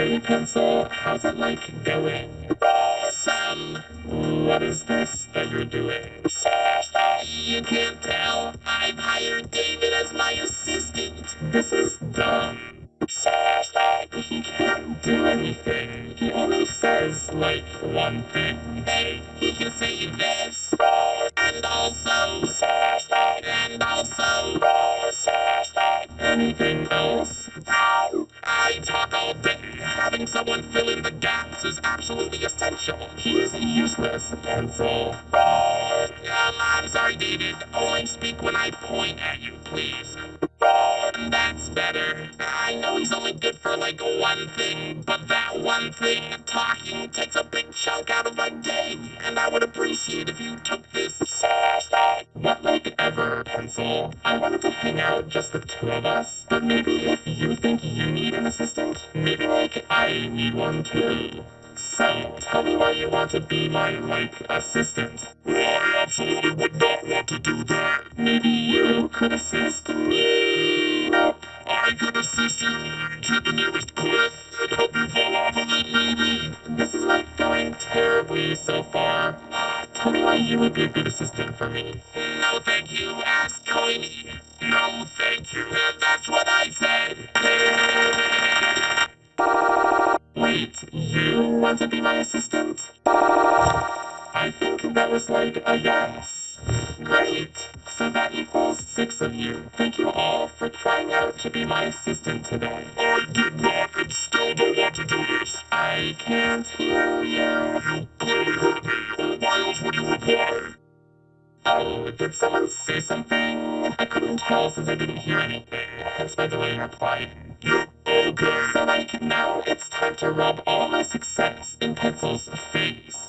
Hey, Pencil, how's it like going? Awesome. What is this that you're doing? You can't tell. I've hired David as my assistant. This is dumb. He can't do anything. He only says, like, one thing. Hey, he can say this. And also. And also. Anything else? I talk all day. Having someone fill in the gaps is absolutely essential. He is useless, Pencil. Um, I'm sorry, David. Only speak when I point at you, please. That's better. I know he's only good for like one thing, but that one thing, talking, takes a big chunk out of my day. And I would appreciate if you took this Not like ever, Pencil. I wanted to hang out just the two of us, but maybe if you think you need an assistant, maybe like I need one too. So, tell me why you want to be my, like, assistant. I absolutely would not want to do that. Maybe you could assist me. I could assist you to the nearest cliff and help you fall off of it, maybe. This is like going terribly so far. Tell me why you would be a good assistant for me. No, thank you. Ask Coiny. No, thank you. And that's what I said. Wait, you want to be my assistant? I think that was like a yes. Great. So that equals six of you. Thank you all for trying out to be my assistant today. I did not and still don't want to do this. I can't hear you. You did someone say something? I couldn't tell since I didn't hear anything, hence my delay in replying. Yep, okay. So like, now it's time to rub all my success in Pencil's face.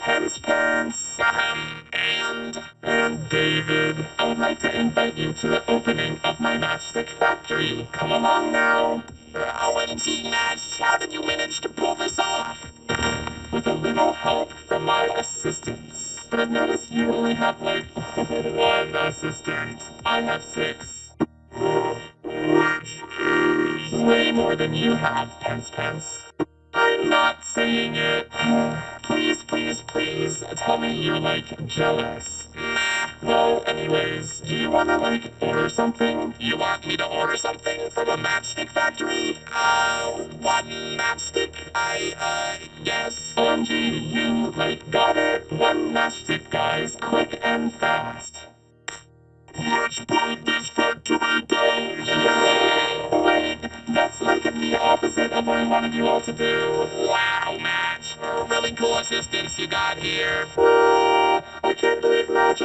Pence Pence, Um, and and David, I would like to invite you to the opening of my matchstick factory. Come along now. OMG, Match, how did you manage to pull this off? With a little help from my assistants. But I've noticed you only have like one assistant. I have six. Which is... Way more than you have, Pence Pence. I'm not saying it. please, please, please, tell me you're like jealous. Well, anyways, do you wanna like order something? You want me to order something from a matchstick factory? Uh, one matchstick? I, uh, yes. OMG, you like got it. One matchstick, guys, quick and fast. Let's burn this factory down! Wait, that's like the opposite of what I wanted you all to do. Wow, Match. Really cool assistants you got here. I can't believe Match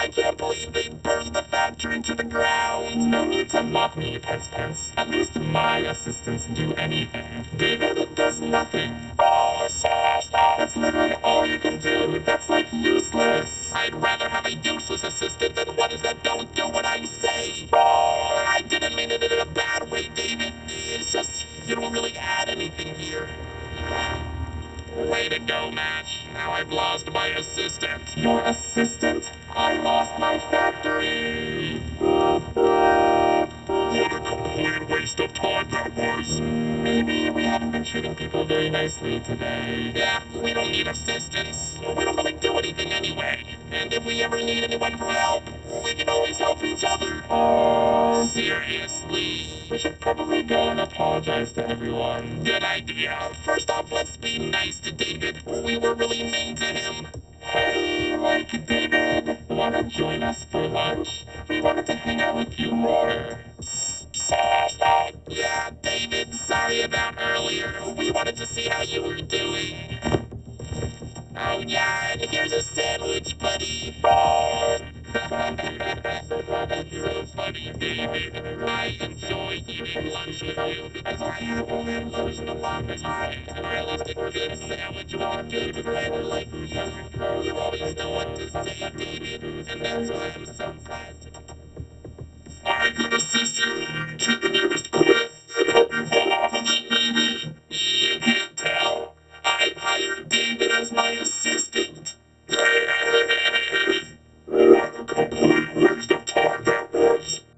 I can't believe they burned the factory to the ground. No need to mock me, Pence Pence. At least my assistants do anything. David does nothing. That's literally all you can do. That's like useless. I'd rather have a useless assistant than ones that don't do what I say. Oh, I didn't mean it in a bad way, David. It's just you don't really add anything here. Way to go, Match. Now I've lost my assistant. Your assistant? Nicely today. Yeah, we don't need assistance. We don't really do anything anyway. And if we ever need anyone for help, we can always help each other. Oh, Seriously. we should probably go and apologize to everyone. Good idea. First off, let's be nice to David. We were really mean to him. Hey, like David, wanna join us for lunch? We wanted to hang out with you more. Yeah, David, sorry about earlier. We wanted to see how you were doing. Oh yeah, and here's a sandwich, buddy. so funny, David. I enjoy eating lunch with you because I have only. And I David Ryder like you. You always know what to say, David. And that's why I'm so glad. Find the to the nearest